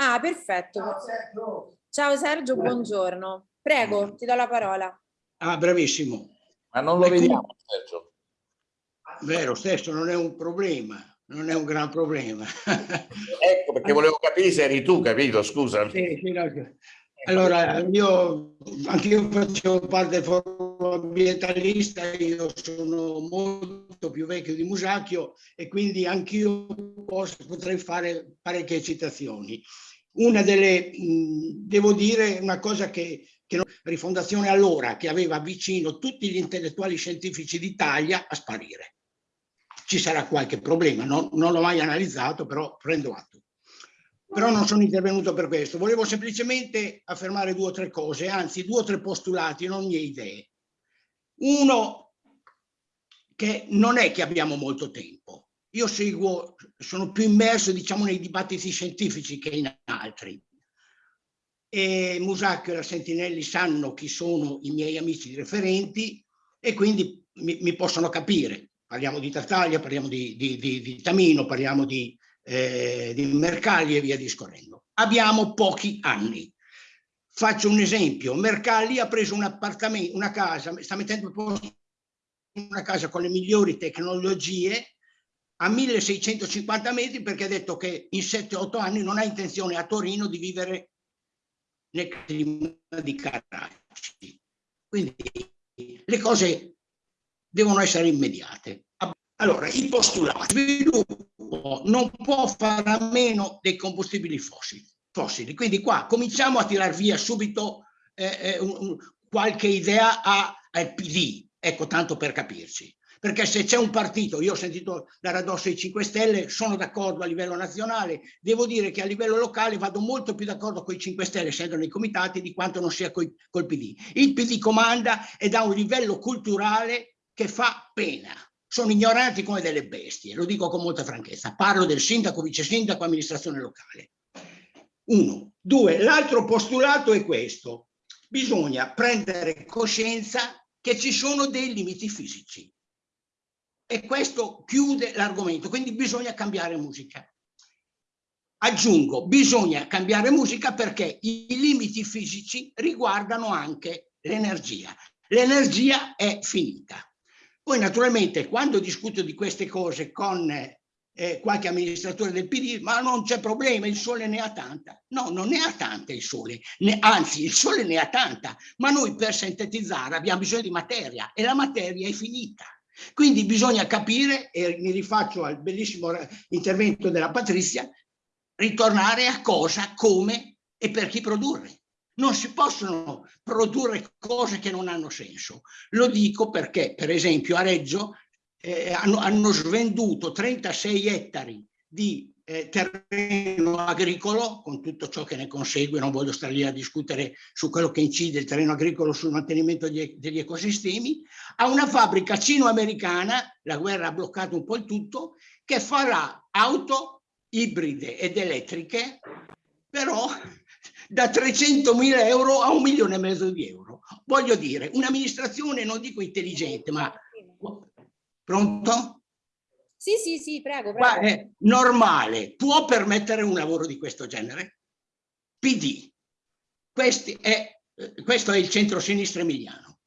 Ah, perfetto. Ciao Sergio, buongiorno. Prego, ti do la parola. Ah, bravissimo. Ma non lo vediamo, Sergio. Vero, stesso non è un problema, non è un gran problema. ecco, perché volevo capire se eri tu, capito? Scusa. Sì, sì, no. Allora, io anche io facevo parte del forum ambientalista, io sono molto più vecchio di Musacchio e quindi anch'io potrei fare parecchie citazioni. Una delle, mh, devo dire, una cosa che, che Rifondazione allora, che aveva vicino tutti gli intellettuali scientifici d'Italia a sparire. Ci sarà qualche problema, non, non l'ho mai analizzato, però prendo atto però non sono intervenuto per questo. Volevo semplicemente affermare due o tre cose, anzi due o tre postulati, non mie idee. Uno, che non è che abbiamo molto tempo. Io seguo, sono più immerso diciamo nei dibattiti scientifici che in altri. E Musacchio e la Sentinelli sanno chi sono i miei amici referenti e quindi mi, mi possono capire. Parliamo di Tartaglia, parliamo di, di, di, di Tamino, parliamo di, eh, di Mercalli e via discorrendo. Abbiamo pochi anni. Faccio un esempio, Mercalli ha preso un appartamento, una casa, sta mettendo a posto una casa con le migliori tecnologie a 1650 metri perché ha detto che in 7-8 anni non ha intenzione a Torino di vivere nel clima di Caracci. Quindi le cose devono essere immediate. Allora, i postulati. Sviluppo non può fare a meno dei combustibili fossili. fossili. Quindi qua cominciamo a tirar via subito eh, eh un, qualche idea al PD, ecco tanto per capirci. Perché se c'è un partito, io ho sentito dare addosso i 5 Stelle, sono d'accordo a livello nazionale, devo dire che a livello locale vado molto più d'accordo con i 5 Stelle, essendo nei comitati, di quanto non sia col PD. Il PD comanda ed ha un livello culturale che fa pena sono ignoranti come delle bestie, lo dico con molta franchezza. Parlo del sindaco, vice sindaco, amministrazione locale. Uno. Due, l'altro postulato è questo. Bisogna prendere coscienza che ci sono dei limiti fisici. E questo chiude l'argomento, quindi bisogna cambiare musica. Aggiungo, bisogna cambiare musica perché i limiti fisici riguardano anche l'energia. L'energia è finita poi naturalmente quando discuto di queste cose con eh, qualche amministratore del PD, ma non c'è problema, il sole ne ha tanta. No, non ne ha tanta il sole, ne, anzi il sole ne ha tanta, ma noi per sintetizzare abbiamo bisogno di materia e la materia è finita. Quindi bisogna capire, e mi rifaccio al bellissimo intervento della Patrizia, ritornare a cosa, come e per chi produrre non si possono produrre cose che non hanno senso. Lo dico perché, per esempio, a Reggio eh, hanno, hanno, svenduto 36 ettari di eh, terreno agricolo, con tutto ciò che ne consegue, non voglio stare lì a discutere su quello che incide il terreno agricolo sul mantenimento di, degli ecosistemi, a una fabbrica cino-americana, la guerra ha bloccato un po' il tutto, che farà auto ibride ed elettriche, però da 300 mila euro a un milione e mezzo di euro. Voglio dire, un'amministrazione, non dico intelligente, ma... Pronto? Sì, sì, sì, prego, prego. Ma è normale, può permettere un lavoro di questo genere? PD. È, questo è il centro-sinistra emiliano.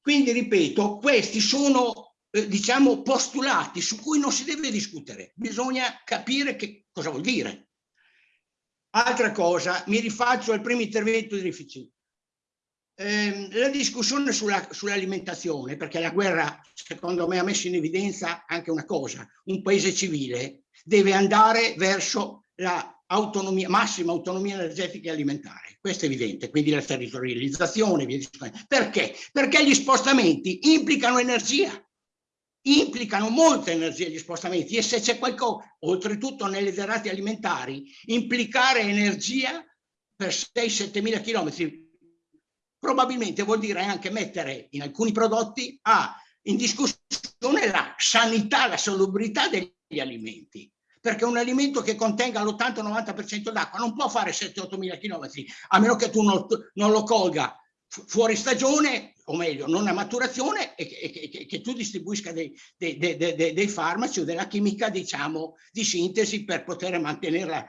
Quindi, ripeto, questi sono, eh, diciamo, postulati su cui non si deve discutere. Bisogna capire che cosa vuol dire. Altra cosa, mi rifaccio al primo intervento di Rifici. Eh, la discussione sull'alimentazione, sull perché la guerra secondo me ha messo in evidenza anche una cosa, un paese civile deve andare verso la autonomia, massima autonomia energetica e alimentare, questo è evidente, quindi la territorializzazione, perché? Perché gli spostamenti implicano energia, implicano molta energia gli spostamenti e se c'è qualcosa, oltretutto nelle derrate alimentari, implicare energia per 6-7 mila chilometri. Probabilmente vuol dire anche mettere in alcuni prodotti a, in discussione la sanità, la salubrità degli alimenti. Perché un alimento che contenga l'80-90% d'acqua non può fare 7-8 mila chilometri a meno che tu non, non lo colga fuori stagione, o meglio, non a maturazione, e che, che, che tu distribuisca dei, dei, dei, dei, farmaci o della chimica, diciamo, di sintesi per poter mantenerla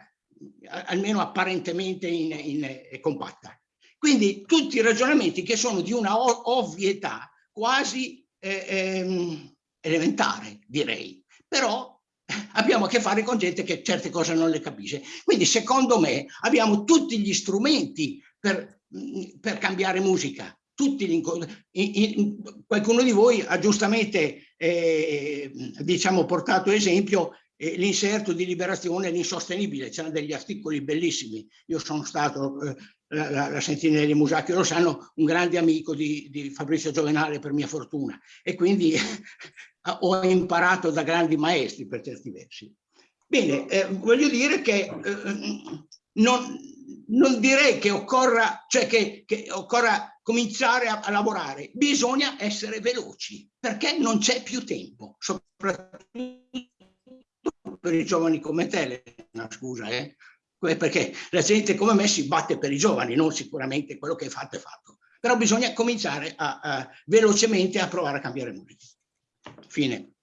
almeno apparentemente in, in, in, compatta. Quindi tutti i ragionamenti che sono di una ovvietà quasi eh, ehm, elementare, direi, però abbiamo a che fare con gente che certe cose non le capisce. Quindi secondo me abbiamo tutti gli strumenti per, per cambiare musica. Tutti gli, in, in, qualcuno di voi ha giustamente eh, diciamo, portato esempio eh, l'inserto di liberazione l'insostenibile, c'erano degli articoli bellissimi. Io sono stato, eh, la, la, la Sentinelli Musacchio lo sanno, un grande amico di, di Fabrizio Giovenale per mia fortuna e quindi ho imparato da grandi maestri per certi versi. Bene, eh, voglio dire che eh, non, non, direi che occorra, cioè che, che occorra cominciare a, a, lavorare, bisogna essere veloci perché non c'è più tempo, soprattutto per i giovani come te, no, scusa, eh? perché la gente come me si batte per i giovani, non sicuramente quello che è fatto è fatto, però bisogna cominciare a, a, velocemente a provare a cambiare musica. Fine.